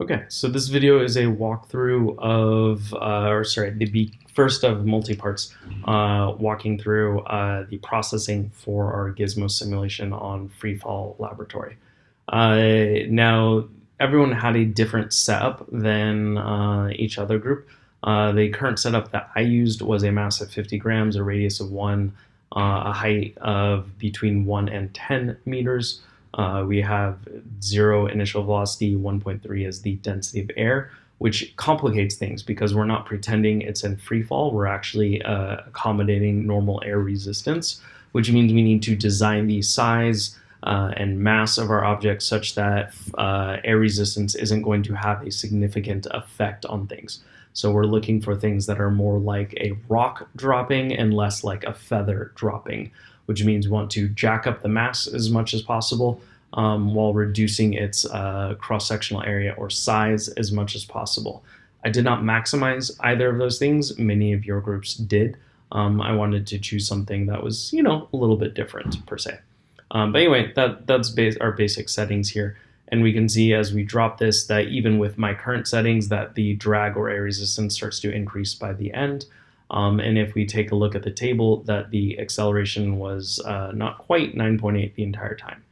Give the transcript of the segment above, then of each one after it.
Okay, so this video is a walkthrough of, uh, or sorry, the first of multi-parts, uh, walking through uh, the processing for our Gizmo simulation on Freefall Laboratory. Uh, now, everyone had a different setup than uh, each other group. Uh, the current setup that I used was a mass of 50 grams, a radius of 1, a height of between 1 and 10 meters, uh, we have zero initial velocity, 1.3 is the density of air, which complicates things because we're not pretending it's in free fall. We're actually uh, accommodating normal air resistance, which means we need to design the size uh, and mass of our object such that uh, air resistance isn't going to have a significant effect on things. So we're looking for things that are more like a rock dropping and less like a feather dropping which means we want to jack up the mass as much as possible um, while reducing its uh, cross-sectional area or size as much as possible. I did not maximize either of those things. Many of your groups did. Um, I wanted to choose something that was, you know, a little bit different per se. Um, but anyway, that, that's our basic settings here. And we can see as we drop this that even with my current settings that the drag or air resistance starts to increase by the end. Um, and if we take a look at the table, that the acceleration was uh, not quite 9.8 the entire time.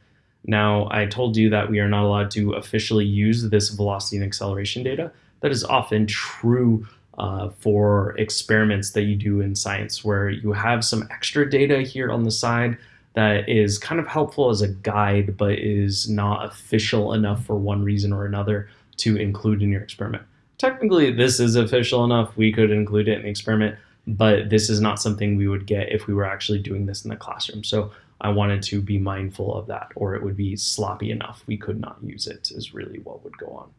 Now, I told you that we are not allowed to officially use this velocity and acceleration data. That is often true uh, for experiments that you do in science, where you have some extra data here on the side that is kind of helpful as a guide, but is not official enough for one reason or another to include in your experiment. Technically, this is official enough. We could include it in the experiment, but this is not something we would get if we were actually doing this in the classroom. So I wanted to be mindful of that, or it would be sloppy enough. We could not use it, is really what would go on.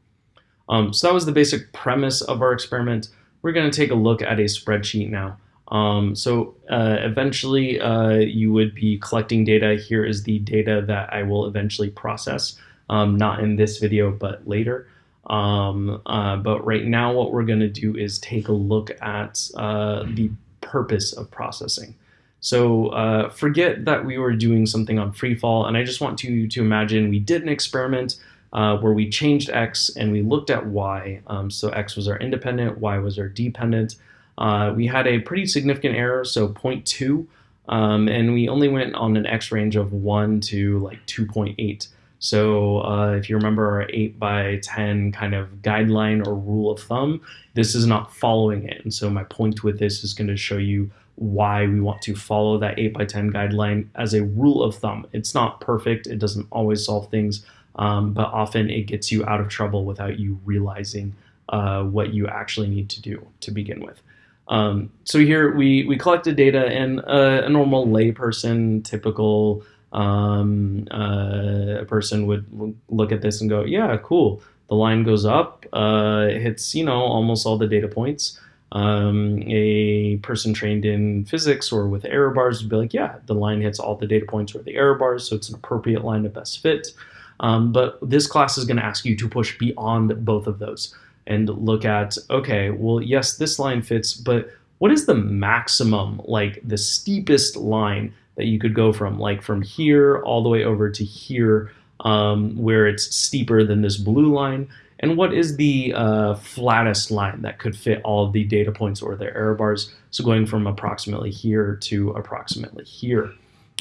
Um, so that was the basic premise of our experiment. We're going to take a look at a spreadsheet now. Um, so uh, eventually uh, you would be collecting data. Here is the data that I will eventually process, um, not in this video, but later. Um, uh, but right now what we're going to do is take a look at uh, the purpose of processing. So uh, forget that we were doing something on freefall, and I just want to, to imagine we did an experiment uh, where we changed x and we looked at y. Um, so x was our independent, y was our dependent. Uh, we had a pretty significant error, so 0.2, um, and we only went on an x range of 1 to like 2.8. So uh, if you remember our 8 by 10 kind of guideline or rule of thumb, this is not following it. And so my point with this is going to show you why we want to follow that 8 by 10 guideline as a rule of thumb. It's not perfect. It doesn't always solve things, um, but often it gets you out of trouble without you realizing uh, what you actually need to do to begin with. Um, so here we, we collected data and uh, a normal layperson, typical um, uh, a person would look at this and go, yeah, cool. The line goes up, uh, it hits, you know, almost all the data points. Um, a person trained in physics or with error bars would be like, yeah, the line hits all the data points or the error bars, so it's an appropriate line of best fit. Um, but this class is going to ask you to push beyond both of those and look at, okay, well, yes, this line fits, but what is the maximum, like the steepest line that you could go from, like from here all the way over to here, um, where it's steeper than this blue line, and what is the uh, flattest line that could fit all of the data points or their error bars, so going from approximately here to approximately here.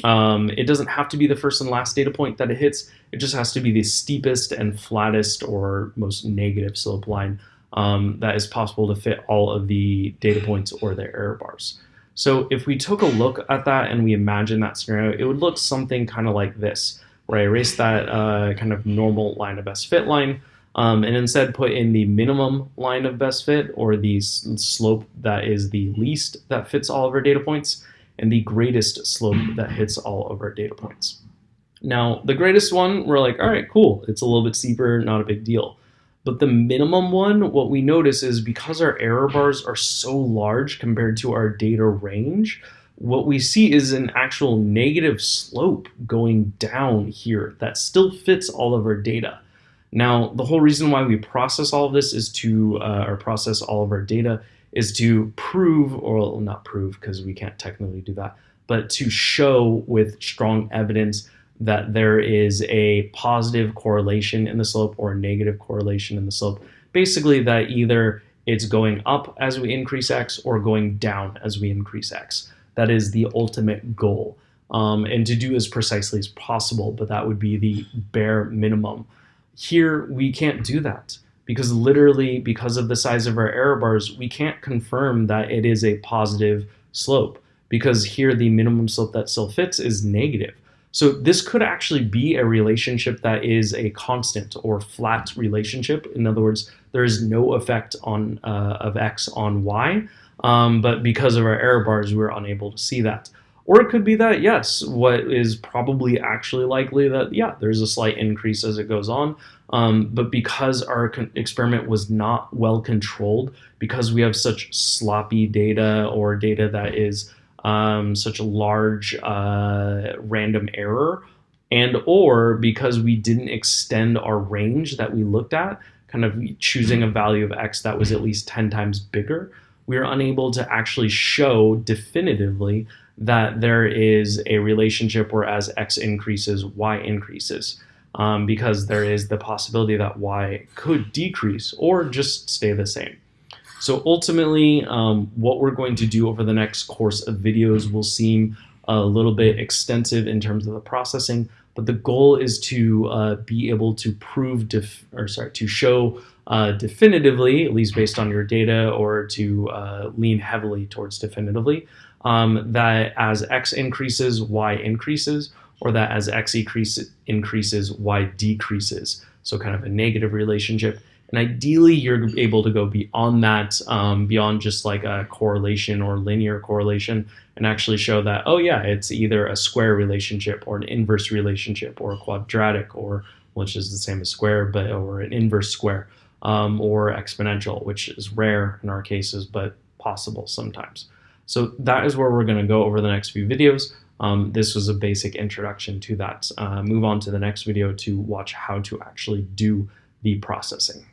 Um, it doesn't have to be the first and last data point that it hits, it just has to be the steepest and flattest or most negative slope line um, that is possible to fit all of the data points or their error bars. So if we took a look at that and we imagine that scenario, it would look something kind of like this, where I erase that uh, kind of normal line of best fit line, um, and instead put in the minimum line of best fit, or the slope that is the least that fits all of our data points, and the greatest slope that hits all of our data points. Now, the greatest one, we're like, all right, cool. It's a little bit steeper, not a big deal. But the minimum one, what we notice is because our error bars are so large compared to our data range, what we see is an actual negative slope going down here that still fits all of our data. Now, the whole reason why we process all of this is to, uh, or process all of our data is to prove, or not prove because we can't technically do that, but to show with strong evidence that there is a positive correlation in the slope or a negative correlation in the slope. Basically that either it's going up as we increase x or going down as we increase x. That is the ultimate goal. Um, and to do as precisely as possible, but that would be the bare minimum. Here, we can't do that because literally, because of the size of our error bars, we can't confirm that it is a positive slope because here the minimum slope that still fits is negative. So this could actually be a relationship that is a constant or flat relationship. In other words, there is no effect on uh, of x on y, um, but because of our error bars, we're unable to see that. Or it could be that, yes, what is probably actually likely that, yeah, there's a slight increase as it goes on. Um, but because our experiment was not well controlled, because we have such sloppy data or data that is um, such a large uh, random error, and or because we didn't extend our range that we looked at, kind of choosing a value of x that was at least 10 times bigger, we are unable to actually show definitively that there is a relationship where as x increases, y increases. Um, because there is the possibility that y could decrease or just stay the same. So ultimately, um, what we're going to do over the next course of videos will seem a little bit extensive in terms of the processing, but the goal is to uh, be able to prove, or sorry, to show uh, definitively, at least based on your data, or to uh, lean heavily towards definitively, um, that as x increases, y increases, or that as x increase, increases, y decreases. So kind of a negative relationship. And ideally, you're able to go beyond that, um, beyond just like a correlation or linear correlation, and actually show that, oh yeah, it's either a square relationship or an inverse relationship or a quadratic or which is the same as square, but or an inverse square, um, or exponential, which is rare in our cases, but possible sometimes. So that is where we're going to go over the next few videos. Um, this was a basic introduction to that. Uh, move on to the next video to watch how to actually do the processing.